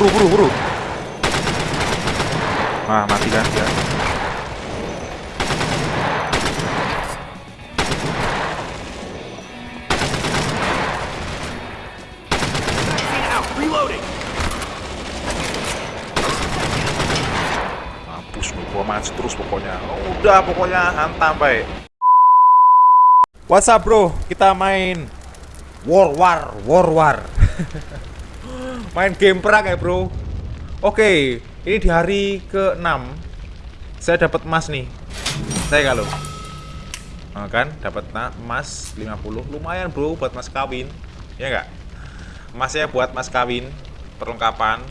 Buru, buru, buru. Ah, mati kan dia. Vaccine out! Reloading! Mampus lu, gua maju terus pokoknya. Udah pokoknya hantam baik. What's up bro? Kita main War War War War. main game perang ya bro. Oke, ini di hari ke-6 saya dapat emas nih. Saya kalau Nah, kan dapat emas 50 lumayan bro buat mas kawin. Ya enggak? Emasnya buat mas kawin perlengkapan.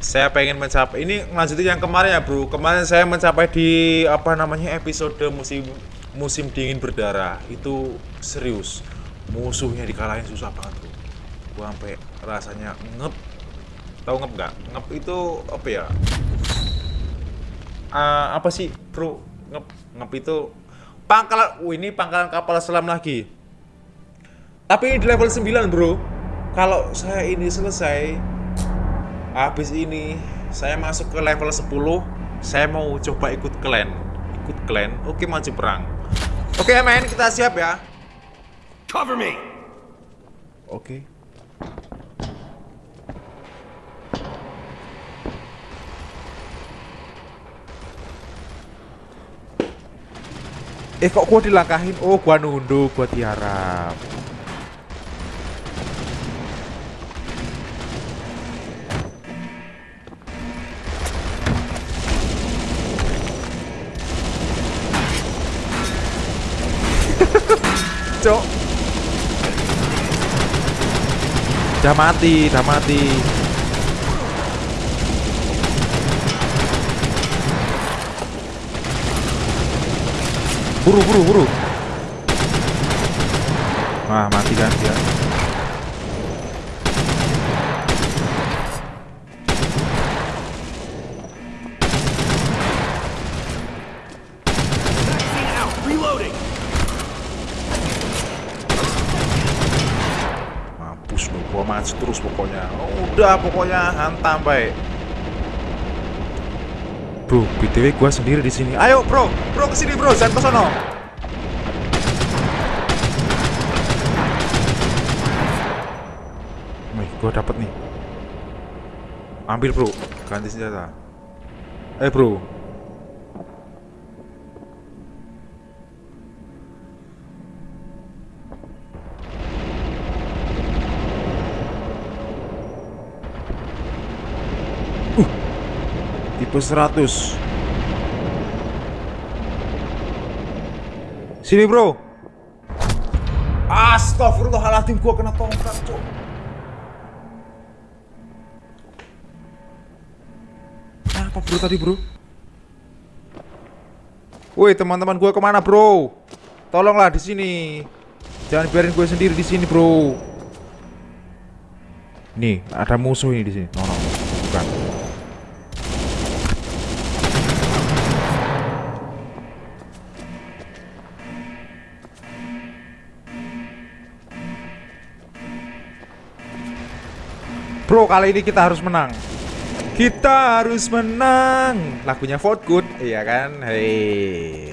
Saya pengen mencapai ini lanjutin yang kemarin ya bro. Kemarin saya mencapai di apa namanya episode musim musim dingin berdarah. Itu serius. Musuhnya dikalahin susah banget bro. Gua sampai rasanya ngep. Tahu ngep nggak? Ngep itu apa ya? Ah, apa sih bro? Ngep ngep itu pangkalan oh, ini pangkalan kapal selam lagi. Tapi ini di level 9 bro. Kalau saya ini selesai Habis ini saya masuk ke level 10 Saya mau coba ikut clan Ikut clan Oke maju perang. Oke men kita siap ya. Cover me! Oke Eh kok gua dilangkahin? Oh gua nunduk gua tiarap. Cok. Udah mati, udah mati Buru, buru, buru. Wah, mati kan dia! Mampus lu, gua terus pokoknya. Udah pokoknya hantam baik Bro, BTW gua sendiri di sini. Ayo, Bro. Bro ke sini, Bro. Jangan ke sono. Wih, gua dapet nih. Ambil, Bro. Ganti senjata. Eh, Bro. Tipe 100 Sini bro Astagfirullahaladzim gua kena tongkat cok Apa bro tadi bro? Woi teman-teman gue ke mana bro? Tolonglah di sini. Jangan biarin gue sendiri di sini bro. Nih ada musuh ini di sini. Bro, kali ini kita harus menang. Kita harus menang. Lagunya Fort Good, iya kan? Hei.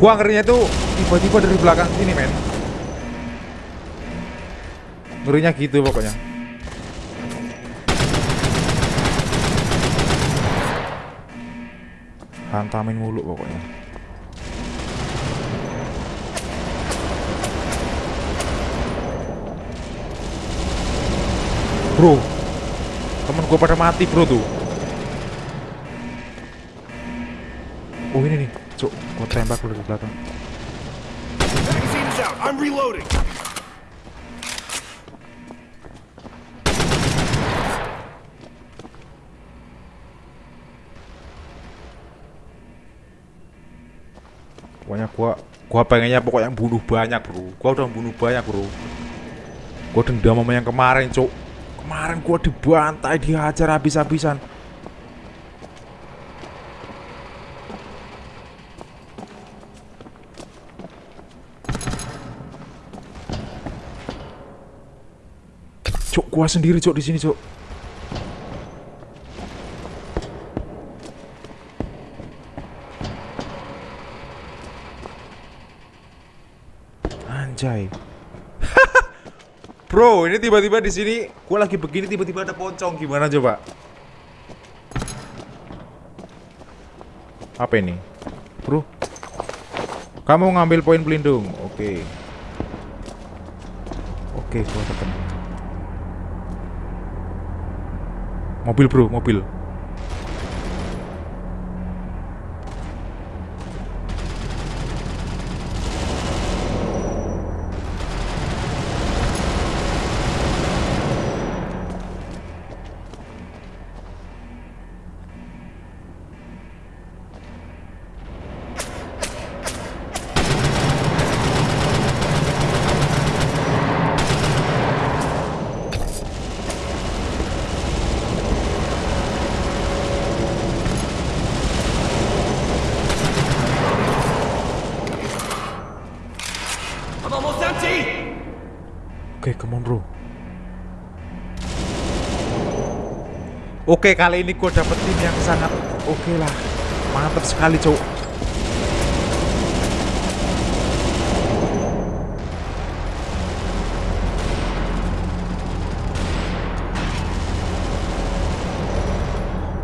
Gua ngerinya tuh tiba-tiba dari belakang sini, men. Ngerinya gitu pokoknya. Hantamin mulu pokoknya. Bro, temen gue pada mati bro tuh. Oh ini nih, cuk, gue tembak lu dari belakang. I'm reloading! Pokoknya gua gua pengennya pokoknya bunuh banyak bro. Gua udah bunuh banyak bro. Gue dendam sama yang kemarin, cuk. Kemarin gue dibantai, dihajar habis-habisan. Cuk, gua sendiri, cuk, di sini, cuk. Anjay. Bro, ini tiba-tiba di sini gua lagi begini tiba-tiba ada pocong gimana coba? Apa ini? Bro. Kamu ngambil poin pelindung. Oke. Oke, gua ketemu. Mobil, Bro, mobil. Oke, come on bro. Oke, kali ini gue dapet tim yang sangat oke lah. Mantap sekali, cowok.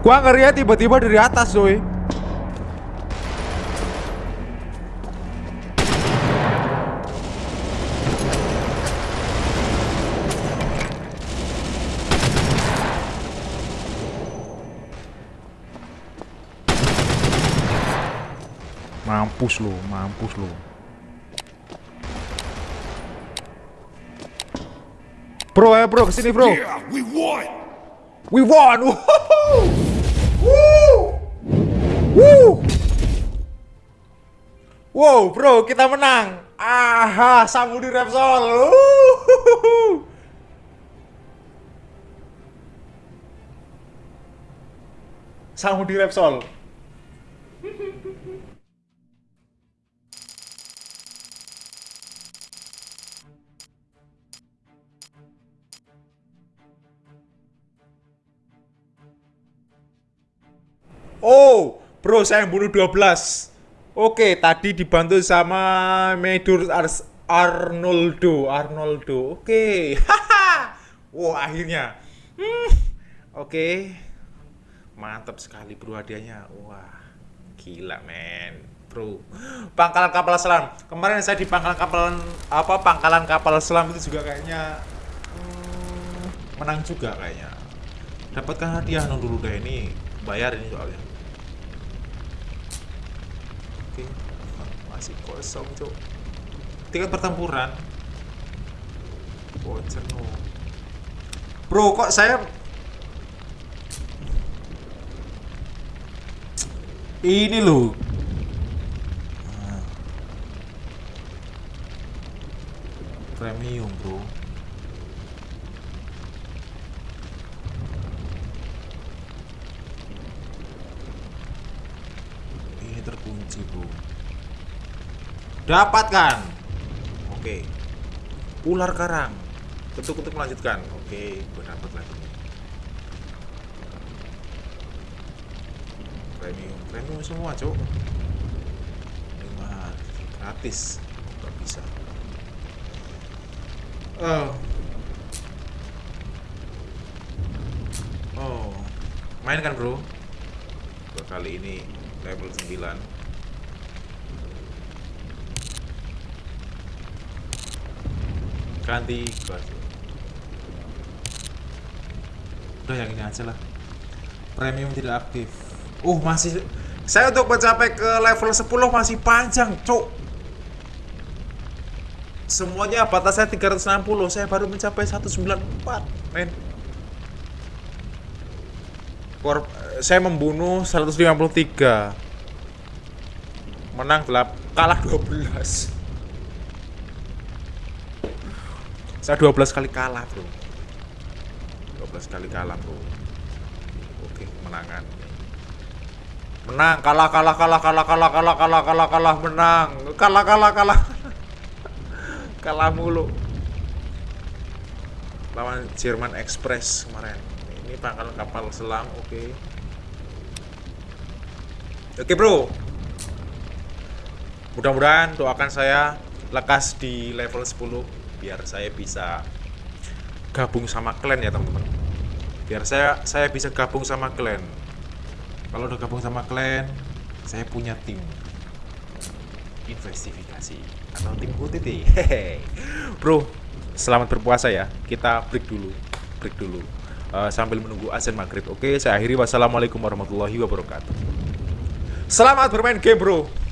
Gua ngeri ya tiba-tiba dari atas, doi. Mampus lu, mampus lu. Bro, ya bro, ke sini bro. Yeah, we won! We won! Woohoo! Woo! Woo! Wow, bro, kita menang. Aha, Samudi Repsol. Wuhuhu. Samudi Repsol. Bro, saya yang bunuh 12. Oke, tadi dibantu sama Medur Ars Arnoldo, Arnoldo. Oke. Haha. Wah, akhirnya. Hmm. Oke. Mantap sekali bro hadiahnya. Wah, gila men. Bro, pangkalan kapal selam. Kemarin saya di pangkalan kapal apa pangkalan kapal selam itu juga kayaknya hmm, menang juga kayaknya. Dapatkan hadiah non dulu deh ini bayar ini soalnya. Oke, masih kosong cok. Tingkat pertempuran. Voucher no. Bro, kok saya ini. Ah. Premium, bro. Ini terkunci, bro. Dapatkan. Oke. Ular karang. Ketuk-ketuk melanjutkan. Oke, gue dapat lagi. Premium, premium semua, cuk. Lima gratis. Gak bisa. Oh. Oh. Main kan, Bro? Kali ini level 9. Ganti baju udah yang ini aja lah. Premium tidak aktif. Uh masih. Saya untuk mencapai ke level 10 masih panjang cuk. Semuanya batasnya 360 saya baru mencapai 194 men. Kor saya membunuh 153 menang gelap kalah 12 Saya 12 kali kalah, Bro. 12 kali kalah, Bro. Oke, kemenangan. Menang, kalah, kalah, kalah, kalah, kalah, kalah, kalah, kalah, kalah, menang. Kalah, kalah, kalah. kalah mulu. Lawan Jerman Express kemarin. Ini pangkalan kapal selam, oke. Oke, Bro. Mudah-mudahan doakan saya lekas di level 10 biar saya bisa gabung sama klan ya, teman-teman. Biar saya saya bisa gabung sama klan. Kalau udah gabung sama klan, saya punya tim investigasi atau tim UTT. Hehe. Bro, selamat berpuasa ya. Kita break dulu. Break dulu. Eh, sambil menunggu azan maghrib. Oke, saya akhiri. Wassalamualaikum warahmatullahi wabarakatuh. Selamat bermain game, bro.